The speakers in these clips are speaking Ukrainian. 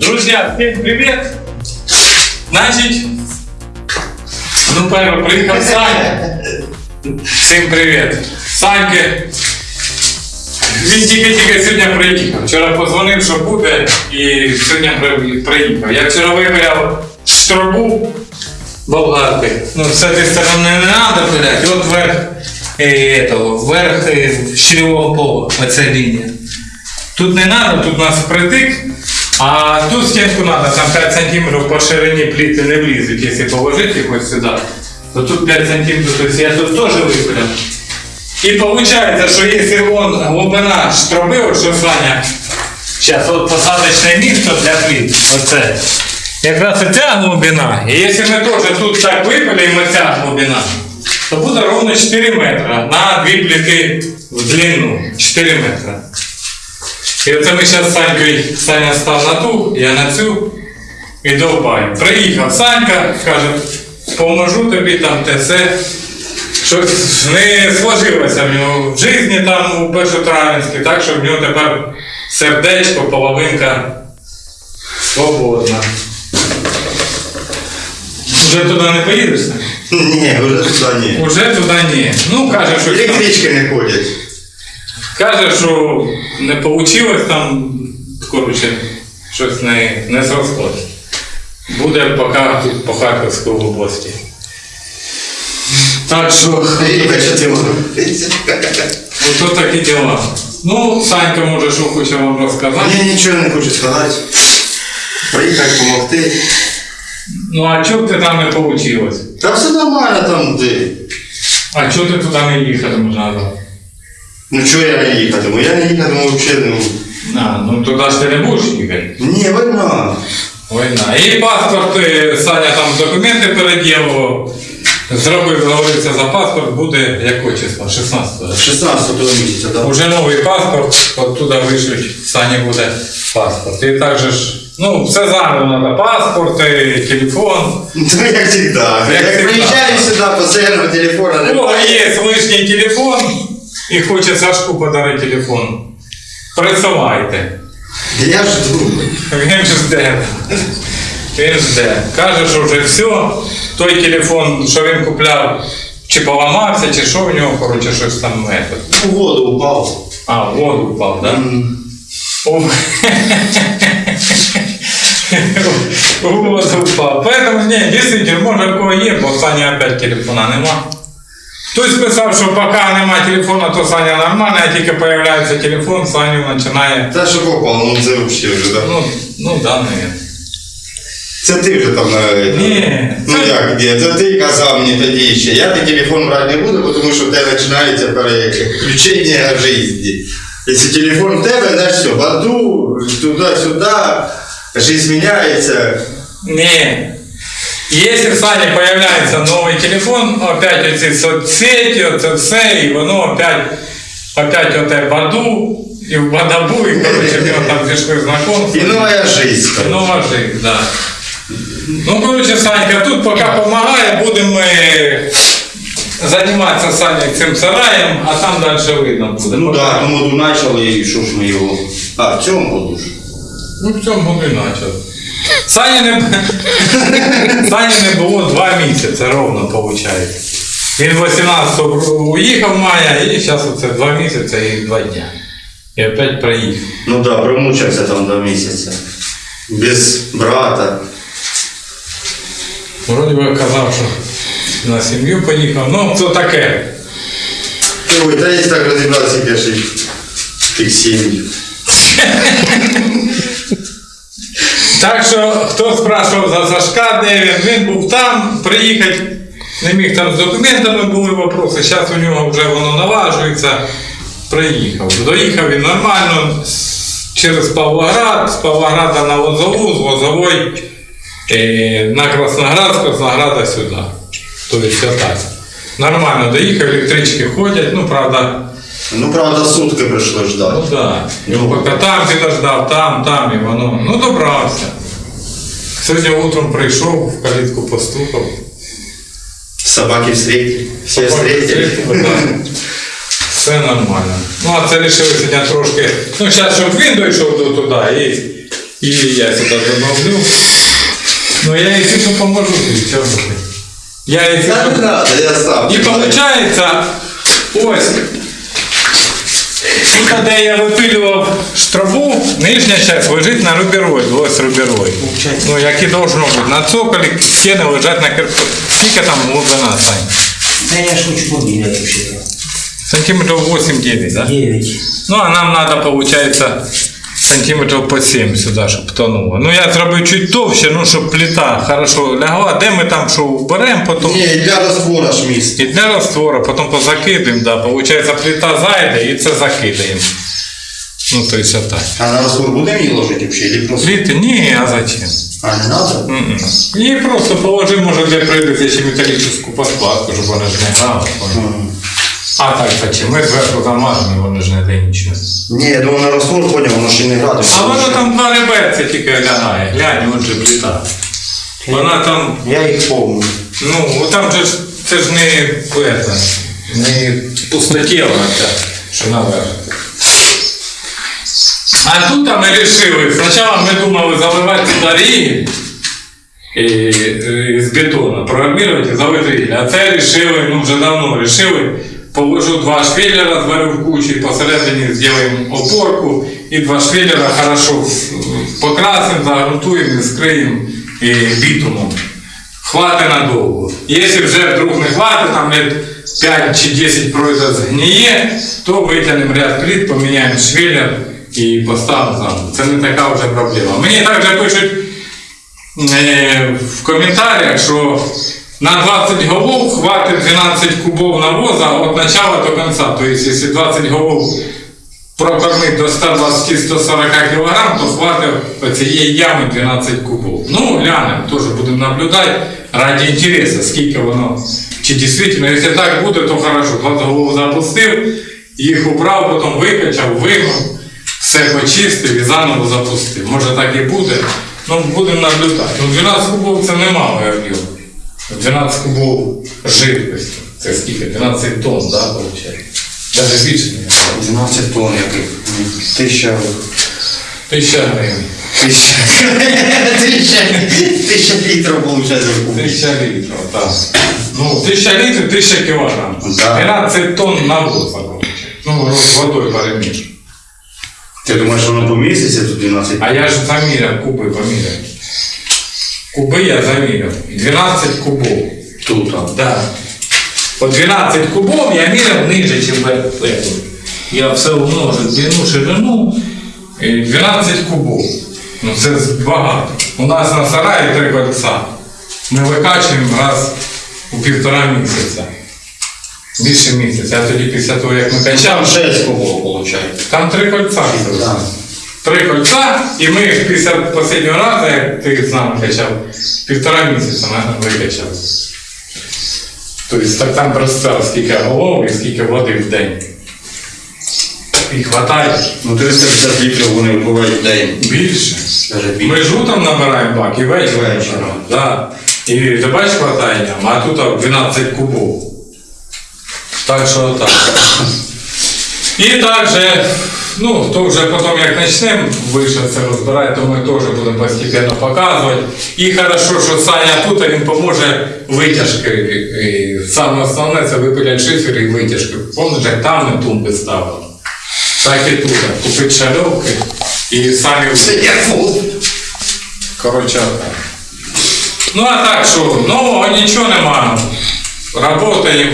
Друзья, всем привет! Значит, ну первый приїхав Саня. Всім привіт. Саньки. Він тільки-тільки сьогодні приїхав. Вчора позвонив, що буде, і сьогодні приїхав. Я вчора випиляв штробу болгарки. Ну, з цієї сторони не треба пиляти. От верх, е, этого, верх е, щільового пола, оця лінія. Тут не треба, тут у нас притик, а тут стінку треба, там 5 см по ширині пліти не влізуть, якщо положити їх ось сюди, то тут 5 см, тобто я тут теж випиляв. І виходить, що якщо вон глибина штроби, от що Саня, зараз от посадочне місце для пліт, оце. Якраз оця глибина. І якщо ми теж тут так випилюємо ця глибина, то буде ровно 4 метри на дві пліти в длину. 4 метри. І оце ми зараз з Санькою, Саня став на ту, я на цю і довбаю. Приїхав Санька, каже, поможу тобі там те все. Щось не сложилося в нього в житті там у Першотравенській, так що в нього тепер сердечко, половинка свободна. Уже туди не поїдеш? Ні, вже туди ні. Уже туди ні. Ну, каже, що. Електрички не ходять. Каже, що не вийшло там, коротше, щось не, не зрослось. Буде поки тут по Харківській області. Так що, Я ото такі діла. Ну, Санька може, що хоче вам розказати. Мені нічого не хочу сказати. Приїхати допомогти. Ну, а чого ти там не вийшло? Та все нормально там де. А чого ти туди не їхатимеш назад? Ну чого я не їхатиму? Я не їхатиму взагалі. Ну, А, ну туди ж ти не будеш їхати. ні, війна. Війна. І паспорт, е, Саня там документи переділував. Зробив, говориться, за паспорт буде якого числа? 16-го. 16 місяця, так. Уже новий паспорт, оттуда вишлють, Сані буде паспорт. І також ж, ну, все заново треба. Паспорт, і телефон. Ну, як завжди. Як Як завжди. приїжджаю сюди, постійно телефона У не кого є лишній телефон і хоче Сашку подарити телефон. Присилайте. Я жду. Він жде. Він жде. Каже, що вже все. Той телефон, що він купляв, чи поламався, чи що в нього, коротше, щось там. У воду упав. А, в воду впав, так? Да? О. В воду впав. Поэтому, ні, дійсно, може в кого є, бо в Сані опять телефона нема. Хтось писав, що поки нема телефона, то Саня нормальна, а тільки появляється телефон, Саню починає. Та що попало, ну це взагалі вже, так. Ну, ну да, навіть. Це ти вже там на... Ні. Ну як де? Це ти казав мені тоді ще. Я ти телефон брати не буду, тому що в тебе починається переключення в житті. Якщо телефон в тебе, значить все, баду, туди-сюди, життя міняється. Не. Если в Сане появляется новый телефон, опять эти соцсети, это все, и воно опять, опять вот это баду, и в бадабу, и, короче, у него там пішли знакомства. І нова життя. Нова жизнь, да. Ну, короче, Санька, тут пока помогает, будем мы заниматься Саней цим сараєм, а там дальше видно буде. Ну Пока- так, тому году почали, і що ж ми його. А, в цьому году ж. Ну, в цьому году і начал. Сані не, Сані не було два місяці, ровно виходить. Він 18-го уїхав мая, і зараз оце два місяці і два дня. І опять приїхав. Ну так, да, промучився там два місяці. Без брата. Вроді би казав, що на сім'ю поїхав. Ну, це таке. Ой, та є так розібратися перший тих сім'ї. Так що, хто спрашував за Сашка, де він, він був там, приїхати, не міг там з документами були вопроси, зараз у нього вже воно налажується. Приїхав. Доїхав він нормально через Павлоград, з Павлограда на Лозову, з Лозової е, на Красноград, з Краснограда сюди. Тобто отак. Нормально доїхав, електрички ходять, ну правда. Ну, правда, сутки прийшло ждати. Ну так. Да. Поки там підождав, там, там і воно. Ну добрався. Сьогодні утром прийшов, в калітку постукав. Собаки встретили. Всі встретили. Да. Все нормально. Ну а це вирішили сьогодні трошки. Ну, зараз, щоб він дійшов до туди і И я сюда добавлю. Ну, я если что поможу, ты чё ты? Я если Да не что... надо, я сам. І виходить, ось. Тут, де я випилював штрабу, нижня часть лежить на рубероїд, ось рубероїд. Ну, як і должно бути. На цоколі стіни лежать на кирпичі. Скільки там глибина, Сань? Да я ж хочу. вообще-то. Сантиметрів 8-9, да? 9. Ну, а нам надо, получается, сантиметрів по 7 сюди, щоб тонуло. Ну, я зробив чуть товще, ну, щоб плита хорошо лягла. Де ми там що вберемо, потім. Не, для раствора ж місце. І для раствора, потім позакидаємо, да, получается плита зайде і це закидаємо. Ну, то есть отак. А на раствор будемо її ложити взагалі? Или просто? Пліти? Ні, а зачем? А, не надо? Її просто положимо, може, для прийдеться ще металічну подкладку, щоб вона ж не грала. А так, зачем? Ми зверху замажемо, воно ж не дає нічого. Ні, я думаю, на раствор поняв, воно ще не грати. А воно там два реберця тільки лягає. Глянь, от же плита. Вона там, Я их помню. ну, там же ж, це ж не, это, не пустотіла ця, що наверх. А тут ми вирішили, спочатку ми думали заливати сюди ріги і, і, з бетону, проармірувати і залити. А це вирішили, ну вже давно вирішили, положу два шпилера, зварю в кучі, посередині зробимо опорку і два шпилера хорошо покрасимо, загрунтуємо і скриємо і бітумом. Хватить надовго. Якщо вже вдруг не хватить, там лет 5 чи 10 пройде згніє, то витягнемо ряд плит, поміняємо швеллер і поставимо заново. Це не така вже проблема. Мені також пишуть е, в коментарях, що на 20 голов хватить 12 кубов навоза від початку до кінця. Тобто, якщо 20 голов прокормити до 120-140 кг, то хватить цієї ями 12 кубов. Ну, глянемо, теж будемо наблюдати ради інтересу, скільки воно. Чи дійсно, якщо так буде, то хорошо. 20 голов запустив, їх убрав, потім викачав, вимив, все почистив і заново запустив. Може так і буде. Ну, будемо наблюдати. Ну, 12 кубов це немало, я об'єм. 12 кубов жидкості. Це скільки? 12 тонн, да, виходить? Навіть більше не 12 тонн яких. Тисяча. Тисяча гривень. Тисяча. Тисяча. Тисяча літрів виходить. Тисяча літрів, так. Ну, тисяча літрів, тисяча кілограм. Да. 12 тонн навоза, виходить. Ну, з водою переміж. Ти думаєш, воно поміститься тут 12? А я ж заміряв, куби поміряв. Куби я заміряв. 12 кубов. Тут. а. Да. По 12 кубов я міряв ниже, ніж эту. Я все умножив длину, ширину. і 12 кубов. Ну це багато. У нас на сараї три кольця. Ми викачуємо раз у півтора місяця. Більше місяця. А тоді після того, як ми Там 6 кубов виходить. там три кольця. Да. Три кольця, і ми після останнього разу, як ти з нами качав, півтора місяця на- викачав. Тобто так там представ, скільки голов і скільки води в день. І хватає Ну 350 літрів вони вбивають в день. більше. Ми ж утром набираємо бак і ввечері. Ввечері. Да. І ти бачиш хватає нам, а тут 12 кубов. Так що так. І також, ну, то вже потім як почнемо вище це розбирати, то ми теж будемо постійно показувати. І хорошо, що Саня тут, він поможе витяжки. І саме основне це випиляти шифер і витяжки. Як там ми тумби ставили. Так і тут. Купити шальовки і самі. Коротше, так. Ну а так що, нового нічого нема. Работаємо.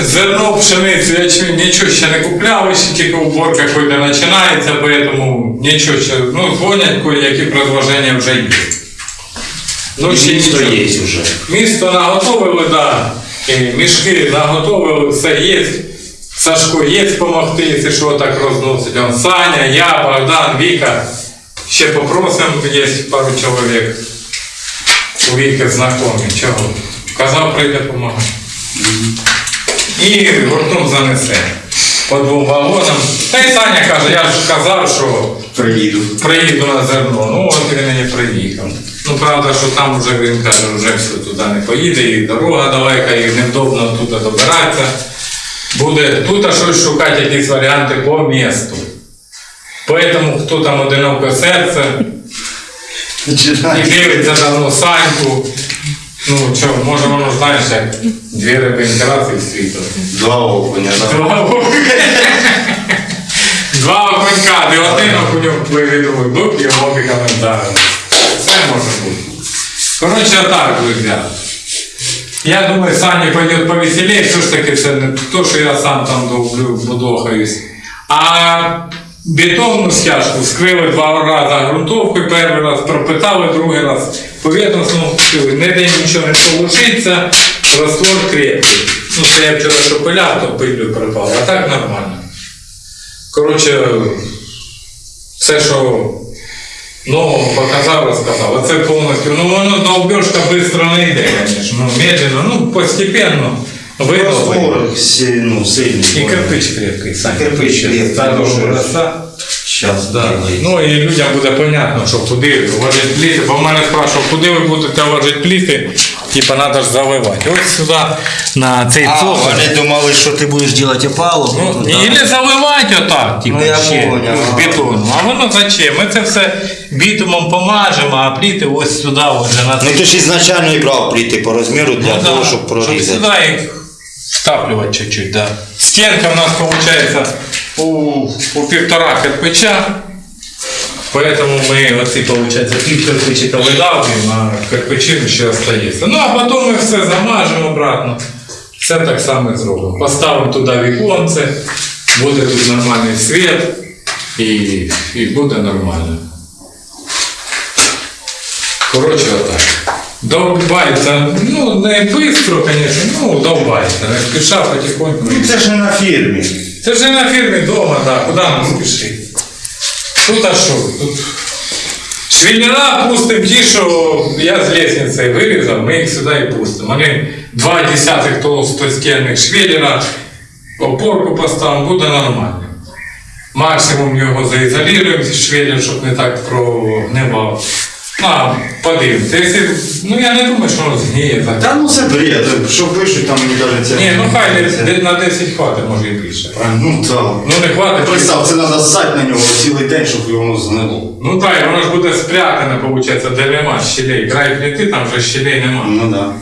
Зерно, пшеницю, ячмінь, нічого ще не купляли, ще тільки уборка койде починається, поэтому нічого ще, ну, дзвонять кое-які предложення вже є. Ну, ще Місто є вже. Місто наготовили, да. І мішки наготовили, все є. Сашко є допомогти, якщо що так розносить. Он Саня, я, Богдан, Віка. Ще попросимо, є пару чоловік. У Віки знайомі. Чого? Казав, прийде допомагати. І гуртом занесе. По двом вагонам. Та й Саня каже, я ж казав, що Приїду. приїду на зерно. Ну от він і приїхав. Ну правда, що там вже він каже, вже все туди не поїде, і дорога далека, і невдобно туди добиратися. Буде тут щось шукати, якісь варіанти по місту. Поэтому хто там одиноке серце і дивиться давно Саньку. Ну що, може воно знаєш, як дві рибинки світу. Два окуня, да. Два окунька. Два окунька, де один окуньок пливе, другий бук і обі коментарі. Все може бути. Коротше, так, друзі. Я думаю, Саня пойдет повеселее, все ж таки це не то, що я сам там довблю, будохаюсь. А бетонну стяжку скрили два рази грунтовкою, перший раз пропитали, другий раз повітряно знову вкрили. Ніде нічого не получиться, раствор крепкий. Ну, це я вчора що то пилю припало, а так нормально. Коротше, все, що нового показав, розказав. Оце повністю. Ну воно довбешка швидко не йде, звісно. Ну, медленно, ну, постепенно. Видно. Ну, сильный. І кирпич крепкий, Саня. Кирпич крепкий. Сейчас, Да. Ну і людям буде понятно, що куди ложити пліти. Бо в мене спрашував, куди ви будете ложити пліти, типа треба ж заливати. Ось сюди на цей А, цоколь. вони думали, що ти будеш робити опалубку. Ну, туди. Или заливати отак, типу, Ну, я ще, поняв. в бетон. А воно зачем? Ми це все бітумом помажемо, а пліти ось сюди, вже на Ну цей. ти ж ізначально і брав плити по розміру для Ну, того, да, щоб прорізати. сюди їх втаплювати чуть-чуть, да. Стенка у нас виходить у, у півтора кирпича. Поэтому мы оці, получается, пів кирпичика видавлюємо, а кирпичину ще остається. Ну, а потім ми все замажемо обратно. Все так само і зробимо. Поставимо туди віконце, буде тут нормальний світ і, і буде нормально. Коротше, отак. Довбається, ну не швидко, звісно, ну довбається. Не спіша потихоньку. Ну це ж не на фірмі. Це ж не на фірмі вдома, так, куди нам спішити? Тут а що? Тут швеллера пустимо ті, що я з лестниці вирізав, ми їх сюди і пустимо. Вони два десятих толстостінних швеллера, опорку поставимо, буде нормально. Максимум його заізолюємо, швеллер, щоб не так прогнивав. А подивимося. Ну я не думаю, що воно згніє так. Та ну це бред, що пишуть там мені це. Ні, ну хай десь на 10 хватить, може і більше. А, Ну так. Ну не хватить. Представ, це треба ссати на нього цілий день, щоб воно знило. Ну так, і воно ж буде спрятане, виходить, де нема щелей. Край пліти, там вже щелей нема. Ну да.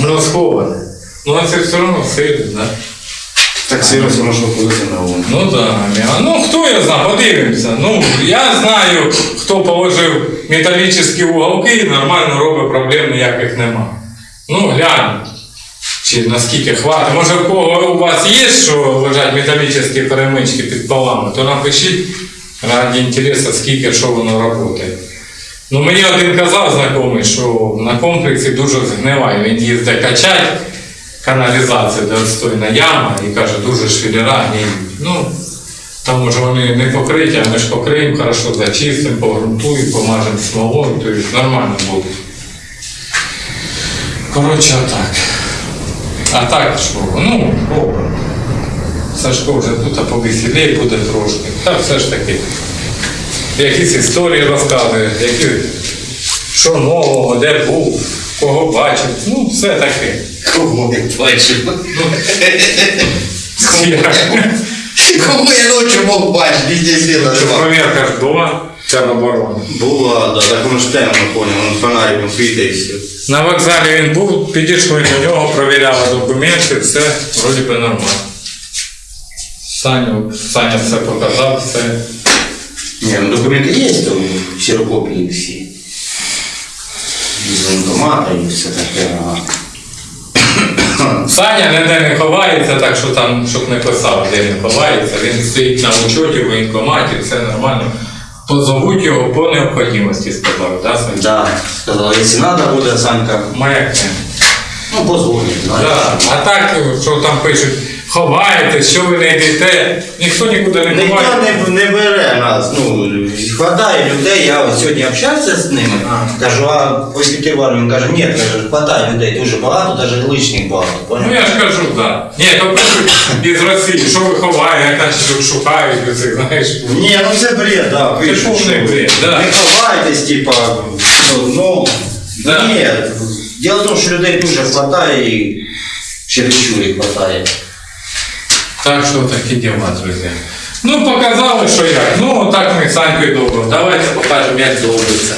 Воно сховане. Ну а це все одно сильно, да? Так серйозно можна ходити на вон. Ну да, ну хто я знаю, подивимося. Ну, я знаю, хто положив металічні уголки і нормально робить, проблем ніяких нема. Ну, глянь, наскільки хватить. Може, в кого у вас є, що лежать металічні перемички під полами, то напишіть раді інтересу, скільки що воно працює. Ну, мені один казав знайомий, що на комплексі дуже згниває. Він їздить качать каналізацію, де отстойна яма, і каже, дуже гниють. Ну, там може вони не покриті, а ми ж покриємо, хорошо зачистимо, погрунтуємо, помажемо смолою, то есть нормально буде. Коротше, отак. А так що, ну, робимо. Сашко вже тут а повеселій буде трошки. Та все ж таки. Якісь історії розказує, які, що нового, де був, кого бачив. Ну, все таке. Кого бачив? Кого я ночі мог бачити, везде світа Що нема. Проверка ж була тероборони. Була, да, так воно ж темно, понял, он фонариком світить і все. На вокзалі він був, підійшли до нього, провіряли документи, все вроді би нормально. Саню, Саня все показав, все. Не, ну документы есть, то ксерокопии все. Из военкомата и все таке. ага. Саня ніде не ховається, так що там, щоб не писав, де він ховається. Він стоїть на учоті в воєнкоматі, все нормально. Позовуть його по необхідності, сказав, так, Саня? Да, сказал, якщо треба буде, Санька, Маякне. ну позвонить. Так, Да. А так, що там пишуть, ховаєтесь, що ви не йдете, ніхто нікуди не Ніхто ховає. не, не бере нас. Ну, хватає людей, я ось сьогодні общався з ними. Кажу, а по Петербургу він каже, ні, каже, хватає людей дуже багато, навіть лишніх багато. Ну я ж кажу, так. Ні, то пишуть із Росії, що ви ховаєте, наче тут шукають, оце, знаєш. Ні, ну це бред, да, пишуть, повний що бред, да. Не ховайтесь, типа, ну, ну Да. ні. Діло в тому, що людей дуже хватає і чересчур їх хватає. Так що такі діла, друзі. Ну, показали, що як. Ну, так ми Санькою довго. Давайте покажемо, як довбиться.